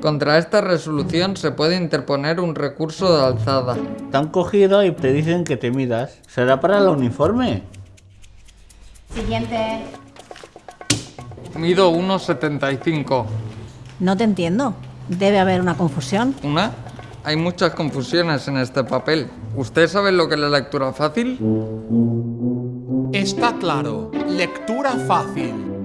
Contra esta resolución se puede interponer un recurso de alzada. Te han cogido y te dicen que te midas. ¿Será para el uniforme? Siguiente. Mido 1,75. No te entiendo. Debe haber una confusión. ¿Una? Hay muchas confusiones en este papel. ¿Usted sabe lo que es la lectura fácil? Está claro. Lectura fácil.